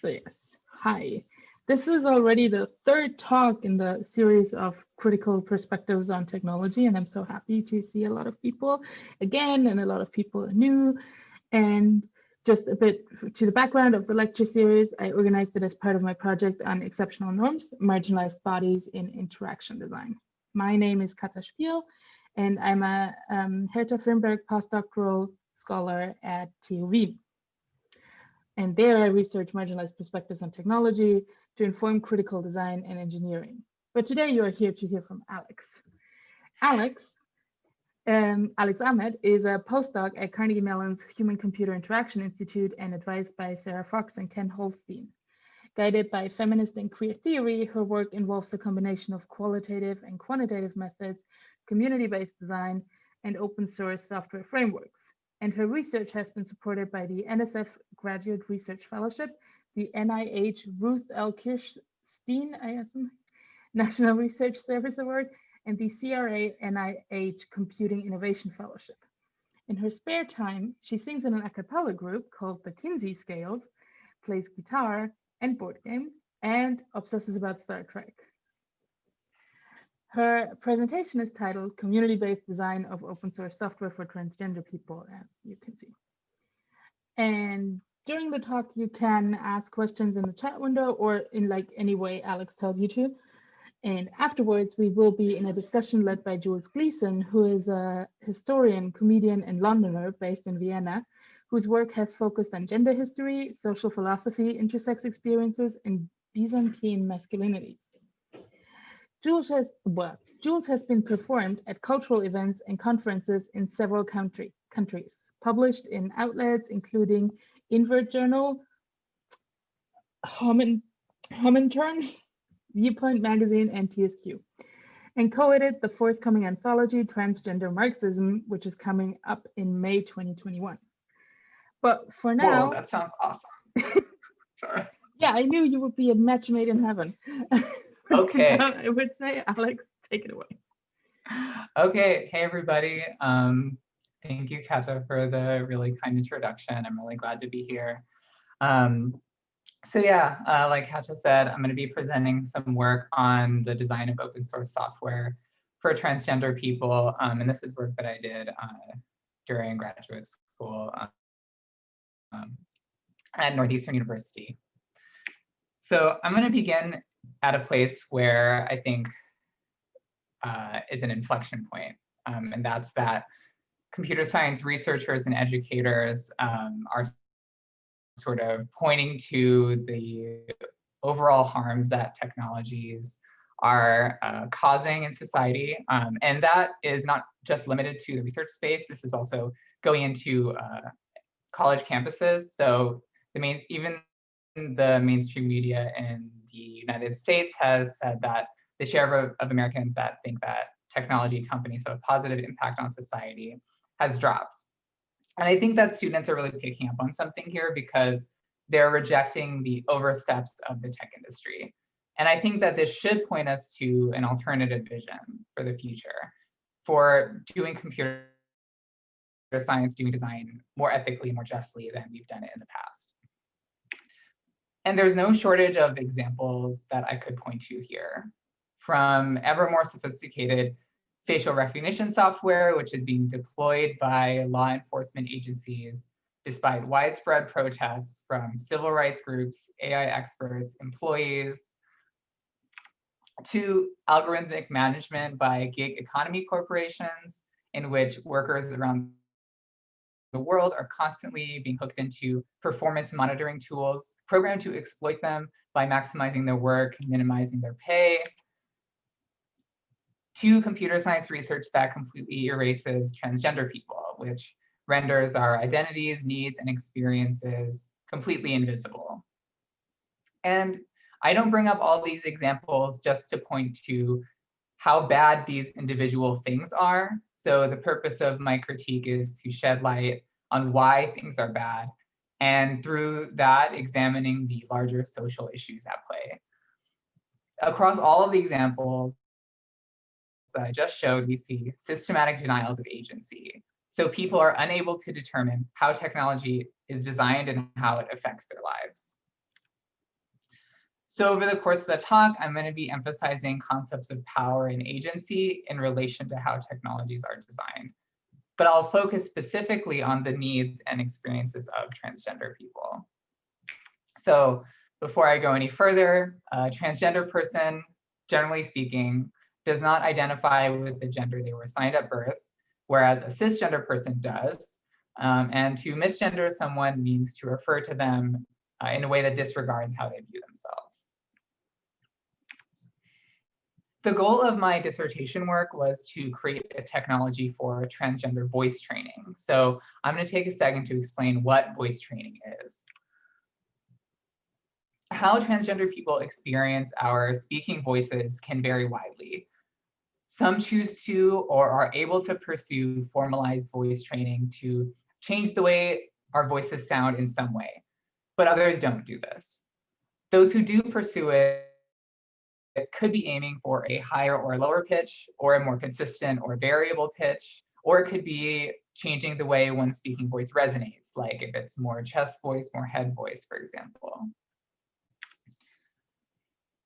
So yes, hi. This is already the third talk in the series of critical perspectives on technology, and I'm so happy to see a lot of people again and a lot of people new. And just a bit to the background of the lecture series, I organized it as part of my project on exceptional norms, marginalized bodies in interaction design. My name is Katja Spiel, and I'm a um, Herta Firnberg postdoctoral scholar at TU Wien. And there I research marginalized perspectives on technology to inform critical design and engineering. But today you are here to hear from Alex. Alex, um, Alex Ahmed is a postdoc at Carnegie Mellon's Human Computer Interaction Institute and advised by Sarah Fox and Ken Holstein. Guided by feminist and queer theory, her work involves a combination of qualitative and quantitative methods, community-based design, and open source software frameworks and her research has been supported by the NSF Graduate Research Fellowship, the NIH Ruth L. Kirschstein ISM, National Research Service Award, and the CRA NIH Computing Innovation Fellowship. In her spare time, she sings in an a cappella group called the Kinsey Scales, plays guitar and board games, and obsesses about Star Trek. Her presentation is titled Community-Based Design of Open Source Software for Transgender People, as you can see. And during the talk, you can ask questions in the chat window or in like any way Alex tells you to. And afterwards, we will be in a discussion led by Jules Gleeson, who is a historian, comedian, and Londoner based in Vienna, whose work has focused on gender history, social philosophy, intersex experiences, and Byzantine masculinities. Jules has, well, Jules has been performed at cultural events and conferences in several country, countries, published in outlets including Invert Journal, Turn, Viewpoint Magazine, and TSQ, and co-edited the forthcoming anthology Transgender Marxism, which is coming up in May 2021. But for now- Whoa, that sounds awesome. Sorry. Yeah, I knew you would be a match made in heaven. Okay. I would say, Alex, take it away. Okay, hey everybody. Um, thank you, Katja, for the really kind introduction. I'm really glad to be here. Um, so yeah, uh, like Katja said, I'm going to be presenting some work on the design of open source software for transgender people. Um, and this is work that I did uh, during graduate school um, at Northeastern University. So I'm going to begin at a place where I think uh, is an inflection point. Um, and that's that computer science researchers and educators um, are sort of pointing to the overall harms that technologies are uh, causing in society. Um, and that is not just limited to the research space. This is also going into uh, college campuses. So the main, even the mainstream media in the United States has said that the share of, of Americans that think that technology companies have a positive impact on society has dropped. And I think that students are really picking up on something here because they're rejecting the oversteps of the tech industry. And I think that this should point us to an alternative vision for the future for doing computer science, doing design more ethically, more justly than we've done it in the past. And there's no shortage of examples that I could point to here. From ever more sophisticated facial recognition software, which is being deployed by law enforcement agencies despite widespread protests from civil rights groups, AI experts, employees, to algorithmic management by gig economy corporations in which workers around the world are constantly being hooked into performance monitoring tools programmed to exploit them by maximizing their work, minimizing their pay, to computer science research that completely erases transgender people, which renders our identities, needs, and experiences completely invisible. And I don't bring up all these examples just to point to how bad these individual things are. So the purpose of my critique is to shed light on why things are bad and through that examining the larger social issues at play. Across all of the examples that I just showed, we see systematic denials of agency. So people are unable to determine how technology is designed and how it affects their lives. So over the course of the talk, I'm going to be emphasizing concepts of power and agency in relation to how technologies are designed. But I'll focus specifically on the needs and experiences of transgender people. So before I go any further, a transgender person, generally speaking, does not identify with the gender they were assigned at birth, whereas a cisgender person does. Um, and to misgender someone means to refer to them uh, in a way that disregards how they view themselves. The goal of my dissertation work was to create a technology for transgender voice training. So I'm going to take a second to explain what voice training is. How transgender people experience our speaking voices can vary widely. Some choose to or are able to pursue formalized voice training to change the way our voices sound in some way, but others don't do this. Those who do pursue it it could be aiming for a higher or lower pitch or a more consistent or variable pitch, or it could be changing the way one speaking voice resonates, like if it's more chest voice, more head voice, for example.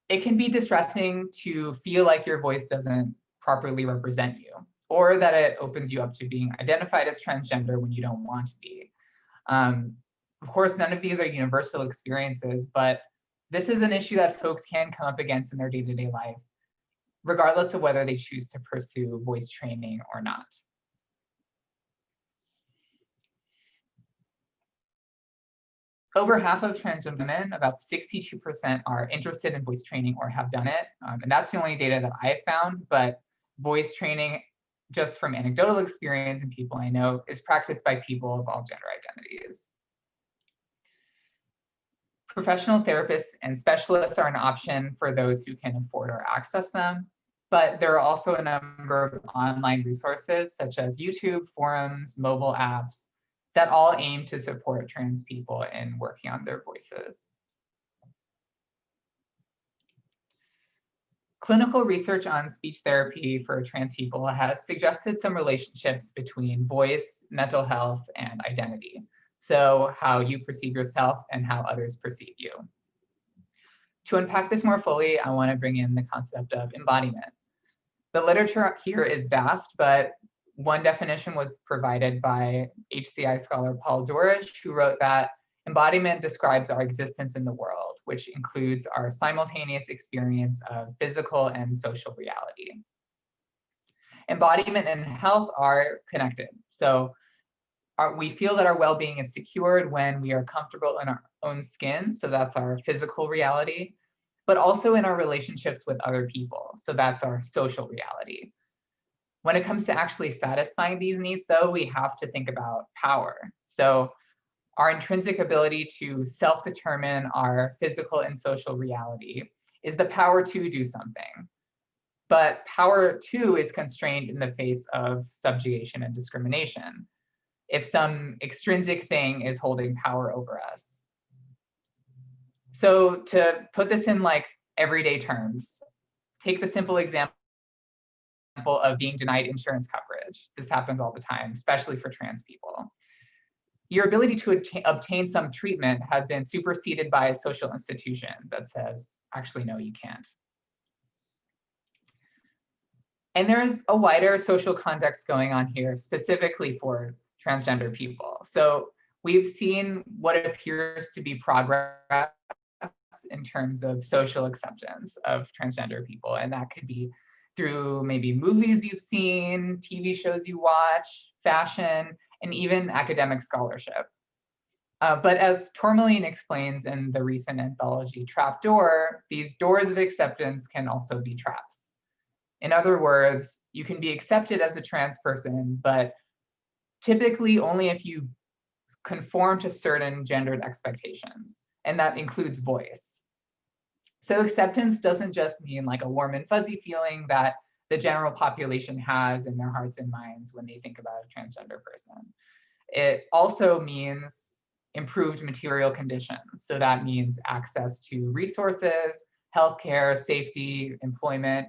It can be distressing to feel like your voice doesn't properly represent you, or that it opens you up to being identified as transgender when you don't want to be. Um, of course, none of these are universal experiences, but this is an issue that folks can come up against in their day-to-day -day life, regardless of whether they choose to pursue voice training or not. Over half of transgender women, about 62% are interested in voice training or have done it. Um, and that's the only data that I've found, but voice training, just from anecdotal experience and people I know, is practiced by people of all gender identities. Professional therapists and specialists are an option for those who can afford or access them, but there are also a number of online resources such as YouTube, forums, mobile apps that all aim to support trans people in working on their voices. Clinical research on speech therapy for trans people has suggested some relationships between voice, mental health, and identity. So how you perceive yourself and how others perceive you. To unpack this more fully, I want to bring in the concept of embodiment. The literature here is vast, but one definition was provided by HCI scholar Paul Dourish, who wrote that embodiment describes our existence in the world, which includes our simultaneous experience of physical and social reality. Embodiment and health are connected. So our, we feel that our well-being is secured when we are comfortable in our own skin. So that's our physical reality, but also in our relationships with other people. So that's our social reality. When it comes to actually satisfying these needs, though, we have to think about power. So our intrinsic ability to self-determine our physical and social reality is the power to do something. But power too is constrained in the face of subjugation and discrimination if some extrinsic thing is holding power over us. So to put this in like everyday terms, take the simple example of being denied insurance coverage. This happens all the time, especially for trans people. Your ability to obtain some treatment has been superseded by a social institution that says, actually, no, you can't. And there's a wider social context going on here, specifically for transgender people. So we've seen what appears to be progress in terms of social acceptance of transgender people. And that could be through maybe movies you've seen, TV shows you watch, fashion, and even academic scholarship. Uh, but as Tourmaline explains in the recent anthology Trapdoor, these doors of acceptance can also be traps. In other words, you can be accepted as a trans person, but typically only if you conform to certain gendered expectations, and that includes voice. So acceptance doesn't just mean like a warm and fuzzy feeling that the general population has in their hearts and minds when they think about a transgender person. It also means improved material conditions. So that means access to resources, healthcare, safety, employment.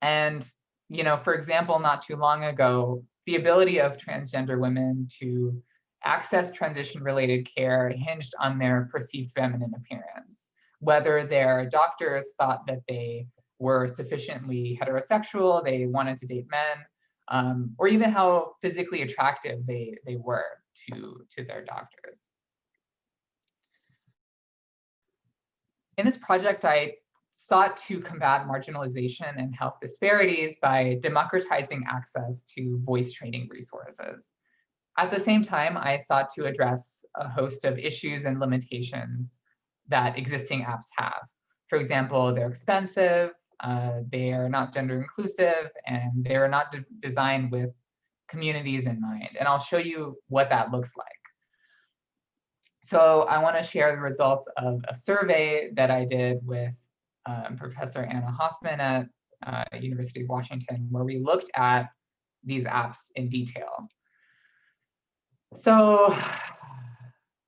And, you know, for example, not too long ago, the ability of transgender women to access transition related care hinged on their perceived feminine appearance, whether their doctors thought that they were sufficiently heterosexual, they wanted to date men, um, or even how physically attractive they, they were to, to their doctors. In this project, I sought to combat marginalization and health disparities by democratizing access to voice training resources. At the same time, I sought to address a host of issues and limitations that existing apps have. For example, they're expensive, uh, they are not gender inclusive, and they are not de designed with communities in mind. And I'll show you what that looks like. So I want to share the results of a survey that I did with um, Professor Anna Hoffmann at uh, University of Washington, where we looked at these apps in detail. So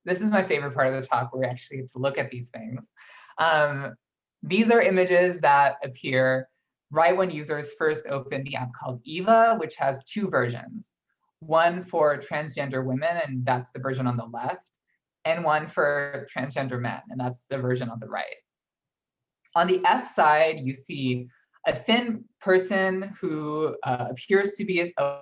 this is my favorite part of the talk, where we actually get to look at these things. Um, these are images that appear right when users first open the app called Eva, which has two versions. One for transgender women, and that's the version on the left, and one for transgender men, and that's the version on the right. On the F side, you see a thin person who uh, appears to be a,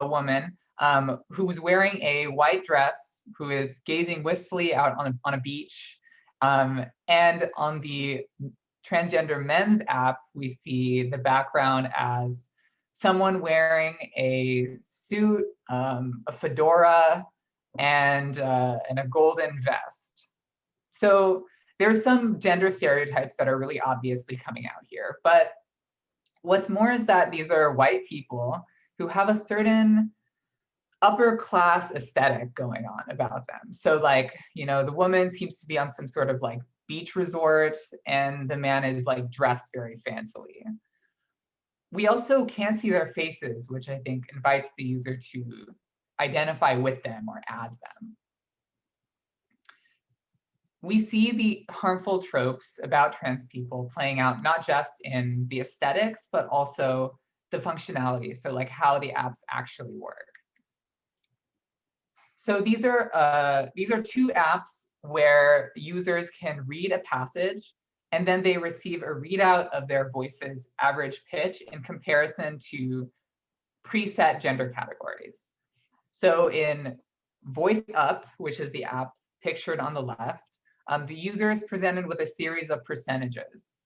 a woman um, who was wearing a white dress, who is gazing wistfully out on a, on a beach. Um, and on the transgender men's app, we see the background as someone wearing a suit, um, a fedora, and, uh, and a golden vest. So there's some gender stereotypes that are really obviously coming out here. But what's more is that these are white people who have a certain upper class aesthetic going on about them. So like, you know, the woman seems to be on some sort of like beach resort and the man is like dressed very fancily. We also can't see their faces, which I think invites the user to identify with them or as them. We see the harmful tropes about trans people playing out not just in the aesthetics, but also the functionality. So like how the apps actually work. So these are uh, these are two apps where users can read a passage and then they receive a readout of their voice's average pitch in comparison to preset gender categories. So in Voice Up, which is the app pictured on the left, um, the user is presented with a series of percentages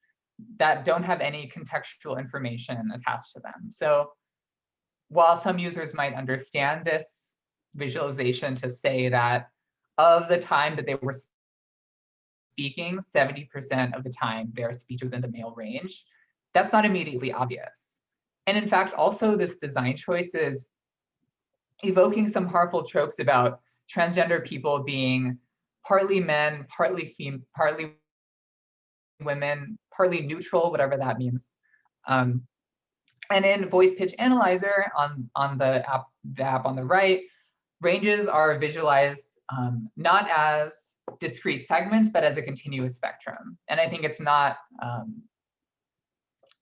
that don't have any contextual information attached to them. So while some users might understand this visualization to say that of the time that they were speaking, 70% of the time their speech was in the male range, that's not immediately obvious. And in fact, also this design choice is evoking some harmful tropes about transgender people being partly men, partly fem partly women, partly neutral, whatever that means. Um, and in Voice Pitch Analyzer on, on the, app, the app on the right, ranges are visualized um, not as discrete segments, but as a continuous spectrum. And I think it's not um,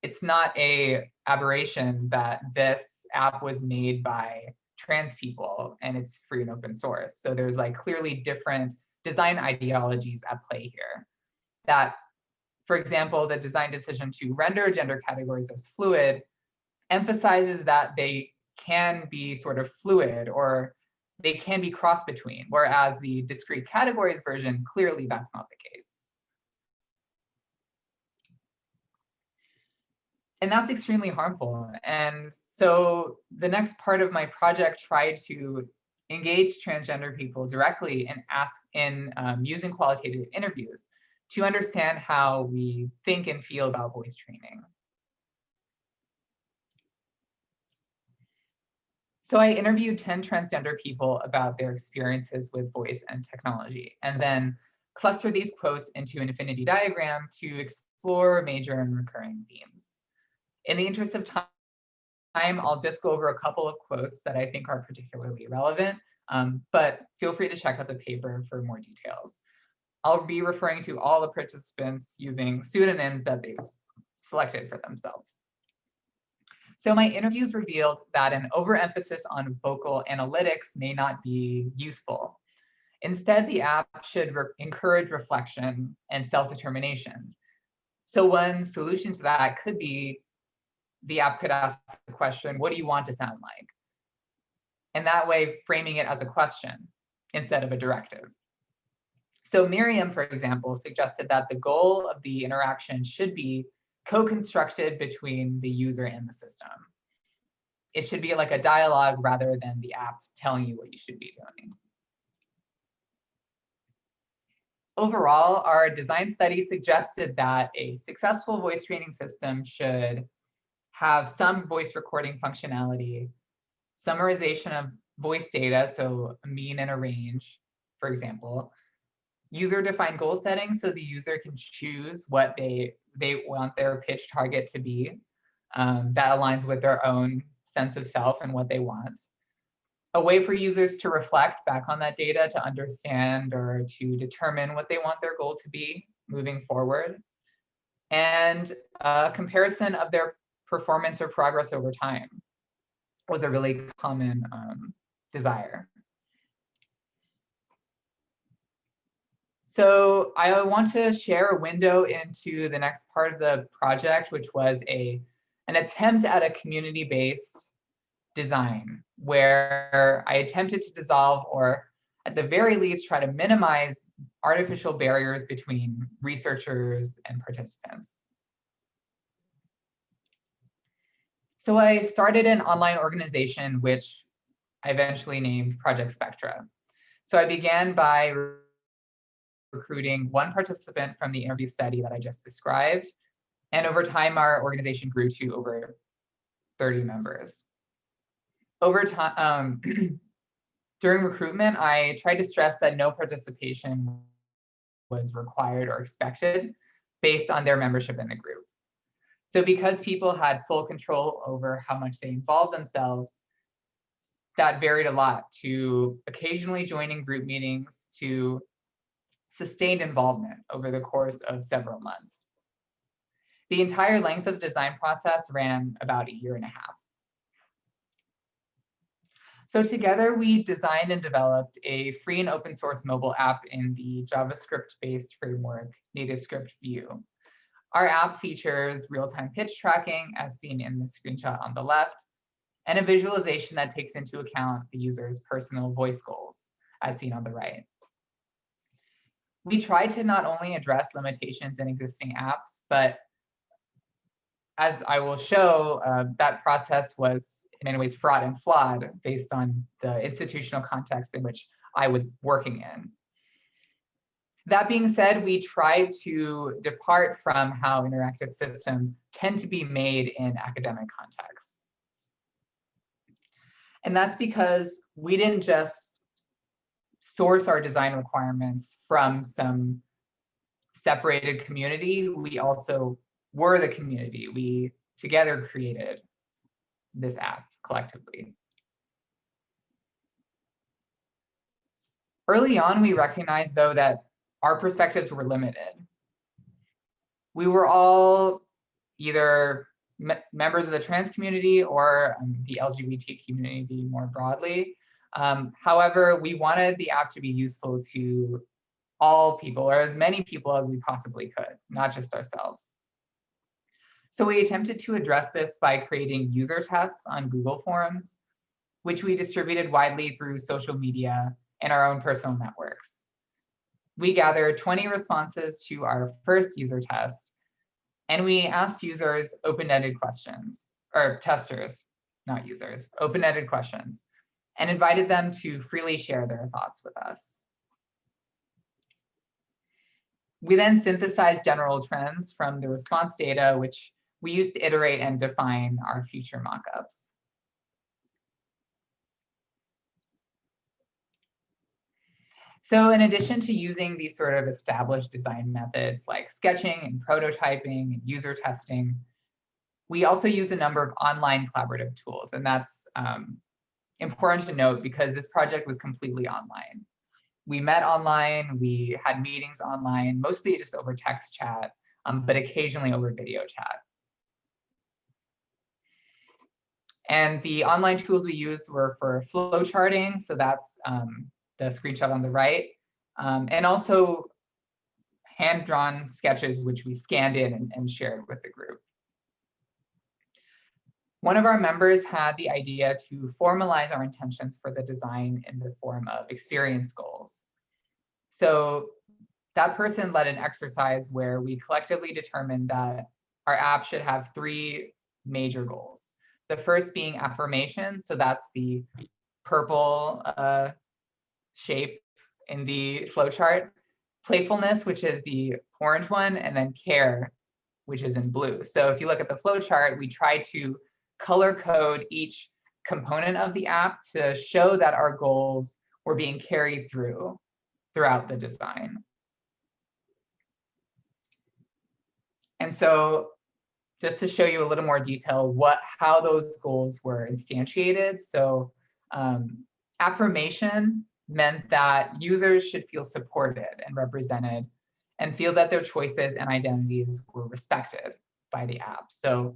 it's not a aberration that this app was made by trans people and it's free and open source. So there's like clearly different design ideologies at play here. That, for example, the design decision to render gender categories as fluid emphasizes that they can be sort of fluid or they can be cross between, whereas the discrete categories version, clearly that's not the case. and that's extremely harmful. And so the next part of my project tried to engage transgender people directly and ask in um, using qualitative interviews to understand how we think and feel about voice training. So I interviewed 10 transgender people about their experiences with voice and technology, and then cluster these quotes into an affinity diagram to explore major and recurring themes. In the interest of time, I'll just go over a couple of quotes that I think are particularly relevant, um, but feel free to check out the paper for more details. I'll be referring to all the participants using pseudonyms that they've selected for themselves. So my interviews revealed that an overemphasis on vocal analytics may not be useful. Instead, the app should re encourage reflection and self-determination. So one solution to that could be the app could ask the question, what do you want to sound like? And that way framing it as a question instead of a directive. So Miriam, for example, suggested that the goal of the interaction should be co-constructed between the user and the system. It should be like a dialogue rather than the app telling you what you should be doing. Overall, our design study suggested that a successful voice training system should have some voice recording functionality, summarization of voice data, so a mean and a range, for example, user-defined goal setting, so the user can choose what they, they want their pitch target to be. Um, that aligns with their own sense of self and what they want a way for users to reflect back on that data to understand or to determine what they want their goal to be moving forward, and a comparison of their performance or progress over time was a really common um, desire. So I want to share a window into the next part of the project, which was a an attempt at a community-based design where I attempted to dissolve or at the very least try to minimize artificial barriers between researchers and participants. So I started an online organization, which I eventually named Project Spectra. So I began by recruiting one participant from the interview study that I just described. And over time, our organization grew to over 30 members over time, um, during recruitment, I tried to stress that no participation was required or expected based on their membership in the group. So because people had full control over how much they involved themselves, that varied a lot to occasionally joining group meetings to sustained involvement over the course of several months. The entire length of the design process ran about a year and a half. So together we designed and developed a free and open source mobile app in the JavaScript-based framework NativeScript Vue. Our app features real-time pitch tracking as seen in the screenshot on the left, and a visualization that takes into account the user's personal voice goals as seen on the right. We tried to not only address limitations in existing apps, but as I will show, uh, that process was in many ways fraught and flawed based on the institutional context in which I was working in. That being said, we tried to depart from how interactive systems tend to be made in academic contexts. And that's because we didn't just source our design requirements from some separated community, we also were the community. We together created this app collectively. Early on, we recognized, though, that our perspectives were limited. We were all either me members of the trans community or um, the LGBT community more broadly. Um, however, we wanted the app to be useful to all people or as many people as we possibly could, not just ourselves. So we attempted to address this by creating user tests on Google Forms, which we distributed widely through social media and our own personal networks. We gathered 20 responses to our first user test, and we asked users open-ended questions, or testers, not users, open-ended questions, and invited them to freely share their thoughts with us. We then synthesized general trends from the response data, which we used to iterate and define our future mockups. So in addition to using these sort of established design methods like sketching and prototyping and user testing, we also use a number of online collaborative tools. And that's um, important to note because this project was completely online. We met online, we had meetings online, mostly just over text chat, um, but occasionally over video chat. And the online tools we used were for flow charting. So that's um, the screenshot on the right. um, and also hand-drawn sketches, which we scanned in and, and shared with the group. One of our members had the idea to formalize our intentions for the design in the form of experience goals. So that person led an exercise where we collectively determined that our app should have three major goals. The first being affirmation. So that's the purple uh, shape in the flowchart. Playfulness, which is the orange one, and then care, which is in blue. So if you look at the flowchart, we try to color code each component of the app to show that our goals were being carried through throughout the design. And so just to show you a little more detail what how those goals were instantiated. So um, affirmation meant that users should feel supported and represented and feel that their choices and identities were respected by the app. So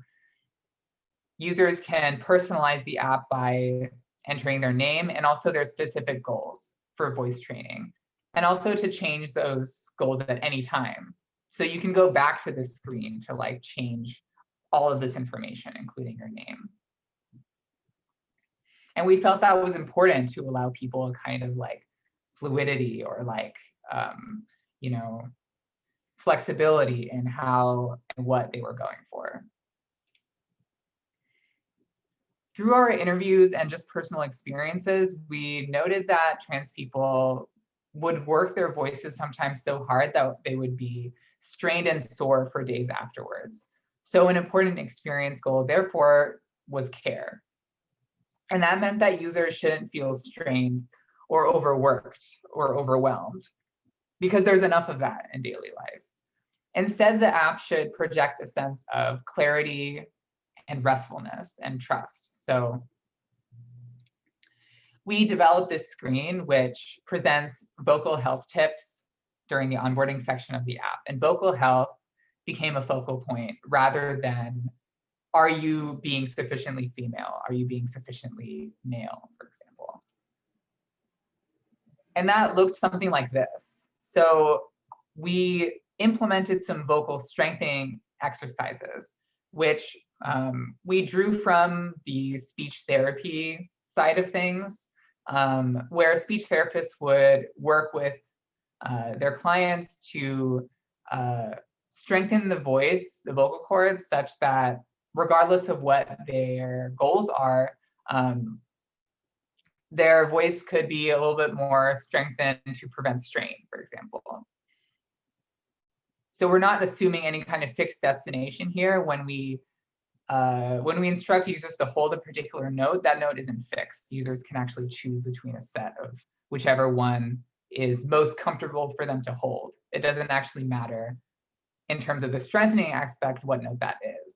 users can personalize the app by entering their name and also their specific goals for voice training and also to change those goals at any time. So you can go back to this screen to like change all of this information, including your name. And we felt that was important to allow people a kind of like fluidity or like, um, you know, flexibility in how and what they were going for. Through our interviews and just personal experiences, we noted that trans people would work their voices sometimes so hard that they would be strained and sore for days afterwards. So an important experience goal, therefore, was care. And that meant that users shouldn't feel strained or overworked or overwhelmed because there's enough of that in daily life. Instead, the app should project a sense of clarity and restfulness and trust. So we developed this screen which presents vocal health tips during the onboarding section of the app. And vocal health became a focal point rather than are you being sufficiently female? Are you being sufficiently male, for example? And that looked something like this. So we implemented some vocal strengthening exercises, which um, we drew from the speech therapy side of things, um, where speech therapists would work with uh, their clients to uh, strengthen the voice, the vocal cords, such that regardless of what their goals are, um, their voice could be a little bit more strengthened to prevent strain, for example. So we're not assuming any kind of fixed destination here when we uh, when we instruct users to hold a particular note, that note isn't fixed. Users can actually choose between a set of whichever one is most comfortable for them to hold. It doesn't actually matter in terms of the strengthening aspect what note that is.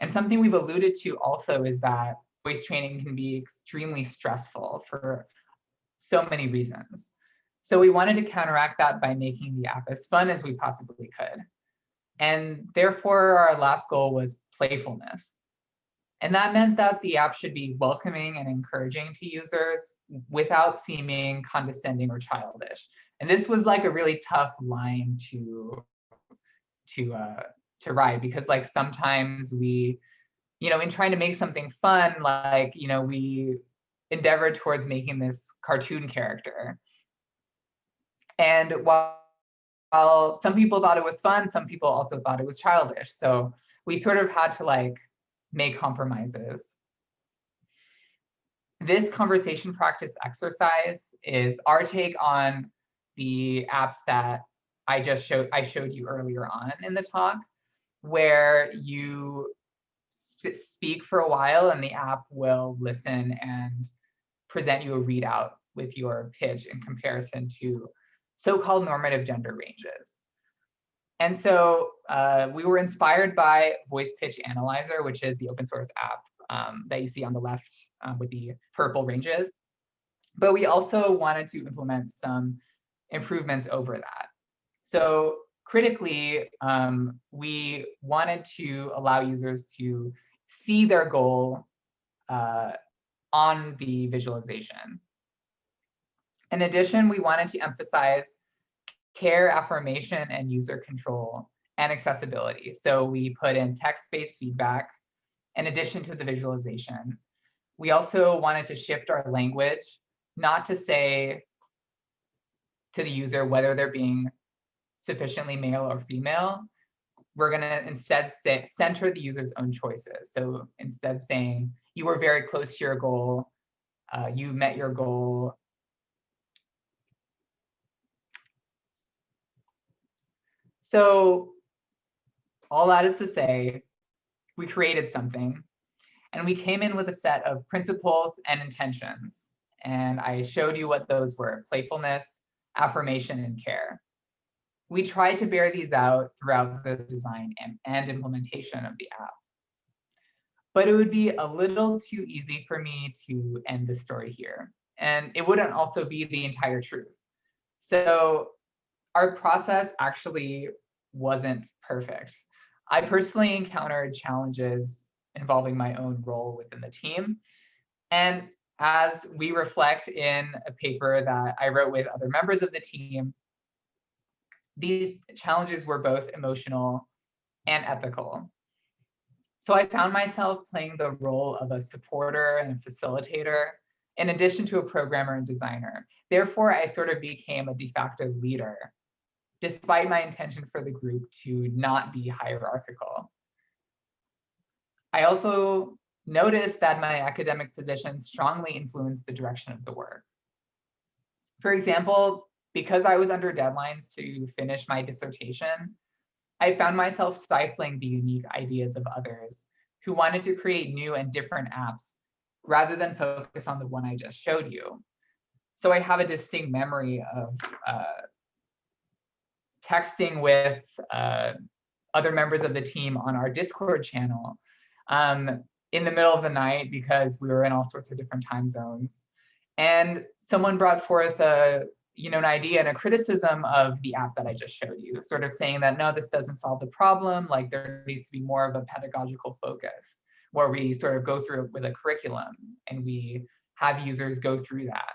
And something we've alluded to also is that voice training can be extremely stressful for so many reasons. So we wanted to counteract that by making the app as fun as we possibly could. And therefore, our last goal was playfulness. And that meant that the app should be welcoming and encouraging to users without seeming condescending or childish. And this was like a really tough line to to uh, to ride because like sometimes we, you know, in trying to make something fun, like you know, we endeavor towards making this cartoon character. And while, while some people thought it was fun, some people also thought it was childish. So we sort of had to like make compromises. This conversation practice exercise is our take on the apps that I just showed I showed you earlier on in the talk, where you speak for a while and the app will listen and present you a readout with your pitch in comparison to so-called normative gender ranges. And so uh, we were inspired by Voice Pitch Analyzer, which is the open source app um, that you see on the left uh, with the purple ranges. But we also wanted to implement some improvements over that. So critically, um, we wanted to allow users to see their goal uh, on the visualization. In addition, we wanted to emphasize care, affirmation, and user control and accessibility. So we put in text-based feedback in addition to the visualization. We also wanted to shift our language, not to say to the user whether they're being sufficiently male or female. We're going to instead center the user's own choices. So instead saying, you were very close to your goal, uh, you met your goal, So all that is to say, we created something and we came in with a set of principles and intentions. And I showed you what those were, playfulness, affirmation, and care. We try to bear these out throughout the design and, and implementation of the app. But it would be a little too easy for me to end the story here. And it wouldn't also be the entire truth. So our process actually wasn't perfect. I personally encountered challenges involving my own role within the team. And as we reflect in a paper that I wrote with other members of the team, these challenges were both emotional and ethical. So I found myself playing the role of a supporter and a facilitator, in addition to a programmer and designer. Therefore, I sort of became a de facto leader despite my intention for the group to not be hierarchical. I also noticed that my academic position strongly influenced the direction of the work. For example, because I was under deadlines to finish my dissertation, I found myself stifling the unique ideas of others who wanted to create new and different apps rather than focus on the one I just showed you. So I have a distinct memory of uh, texting with uh, other members of the team on our Discord channel um, in the middle of the night because we were in all sorts of different time zones. And someone brought forth a, you know, an idea and a criticism of the app that I just showed you, sort of saying that, no, this doesn't solve the problem. Like there needs to be more of a pedagogical focus where we sort of go through it with a curriculum and we have users go through that.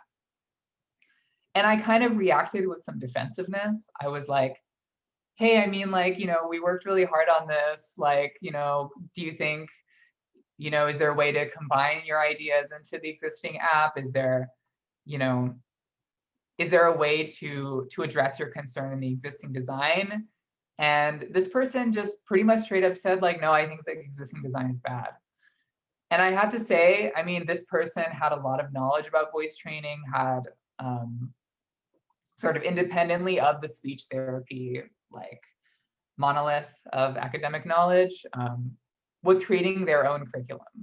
And I kind of reacted with some defensiveness. I was like, hey, I mean, like, you know, we worked really hard on this. Like, you know, do you think, you know, is there a way to combine your ideas into the existing app? Is there, you know, is there a way to to address your concern in the existing design? And this person just pretty much straight up said like, no, I think the existing design is bad. And I have to say, I mean, this person had a lot of knowledge about voice training, had um, sort of independently of the speech therapy like monolith of academic knowledge um, was creating their own curriculum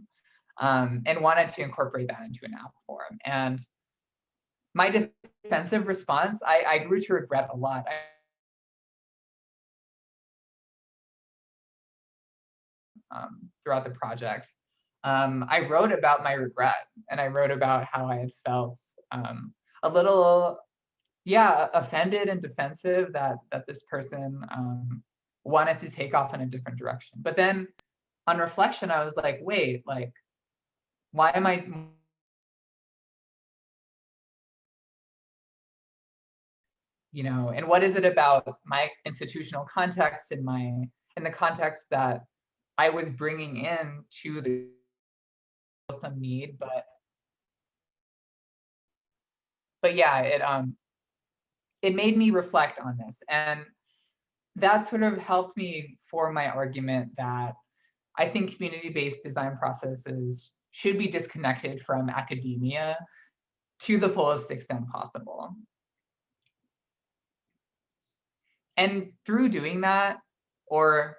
um, and wanted to incorporate that into an app form. And my defensive response, I, I grew to regret a lot. Um, throughout the project. Um, I wrote about my regret and I wrote about how I had felt um, a little yeah, offended and defensive that that this person um, wanted to take off in a different direction. But then on reflection, I was like, wait, like, why am I you know, and what is it about my institutional context and my in the context that I was bringing in to the some need, but but yeah, it um it made me reflect on this. And that sort of helped me form my argument that I think community-based design processes should be disconnected from academia to the fullest extent possible. And through doing that, or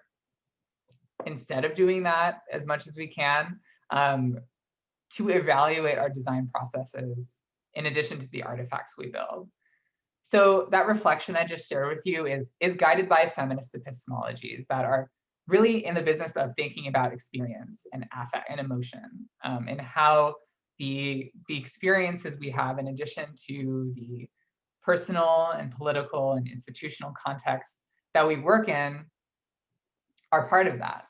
instead of doing that as much as we can, um, to evaluate our design processes in addition to the artifacts we build. So that reflection I just shared with you is, is guided by feminist epistemologies that are really in the business of thinking about experience and affect and emotion um, and how the, the experiences we have in addition to the personal and political and institutional context that we work in are part of that.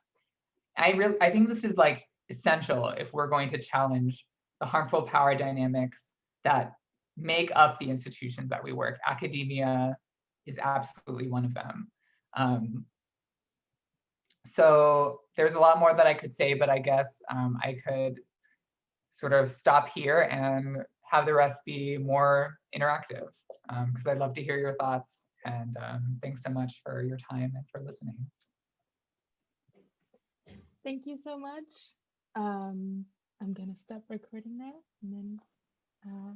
I really I think this is like essential if we're going to challenge the harmful power dynamics that make up the institutions that we work. Academia is absolutely one of them. Um, so there's a lot more that I could say, but I guess um, I could sort of stop here and have the rest be more interactive because I'd love to hear your thoughts. And um, thanks so much for your time and for listening. Thank you so much. Um, I'm gonna stop recording now and then uh,